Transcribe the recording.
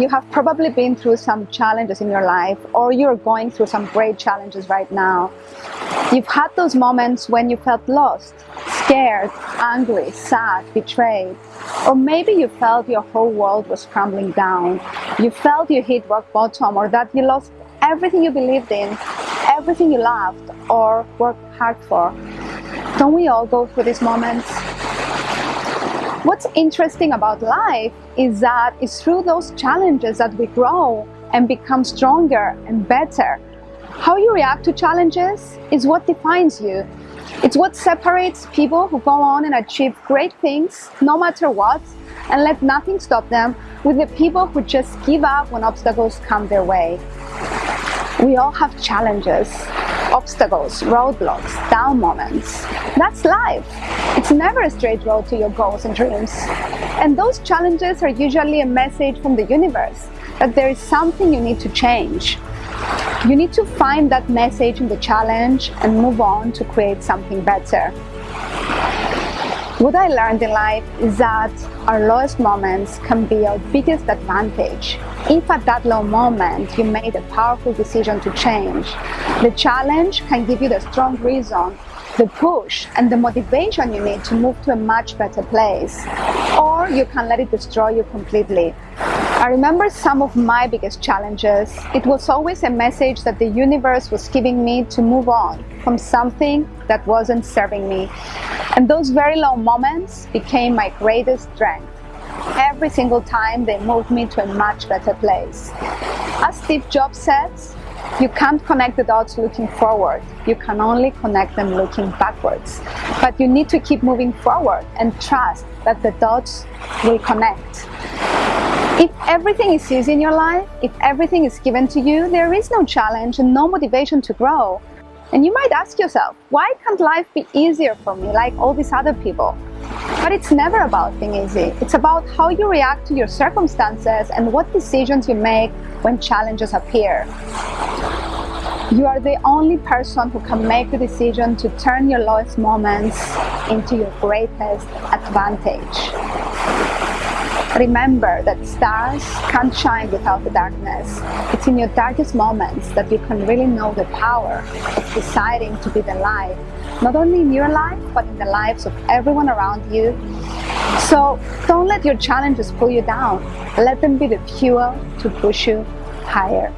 You have probably been through some challenges in your life or you're going through some great challenges right now. You've had those moments when you felt lost, scared, angry, sad, betrayed. Or maybe you felt your whole world was crumbling down. You felt you hit rock bottom or that you lost everything you believed in, everything you loved or worked hard for. Don't we all go through these moments? What's interesting about life is that it's through those challenges that we grow and become stronger and better. How you react to challenges is what defines you. It's what separates people who go on and achieve great things no matter what and let nothing stop them with the people who just give up when obstacles come their way. We all have challenges obstacles, roadblocks, down moments. That's life. It's never a straight road to your goals and dreams. And those challenges are usually a message from the universe that there is something you need to change. You need to find that message in the challenge and move on to create something better. What I learned in life is that our lowest moments can be our biggest advantage. If at that low moment you made a powerful decision to change, the challenge can give you the strong reason, the push and the motivation you need to move to a much better place. Or you can let it destroy you completely. I remember some of my biggest challenges. It was always a message that the universe was giving me to move on from something that wasn't serving me. And those very low moments became my greatest strength. Every single time they moved me to a much better place. As Steve Jobs says, you can't connect the dots looking forward. You can only connect them looking backwards. But you need to keep moving forward and trust that the dots will connect. If everything is easy in your life, if everything is given to you, there is no challenge and no motivation to grow. And you might ask yourself, why can't life be easier for me like all these other people? But it's never about being easy. It's about how you react to your circumstances and what decisions you make when challenges appear. You are the only person who can make the decision to turn your lowest moments into your greatest advantage. Remember that stars can't shine without the darkness. It's in your darkest moments that you can really know the power of deciding to be the light, not only in your life, but in the lives of everyone around you. So don't let your challenges pull you down. Let them be the fuel to push you higher.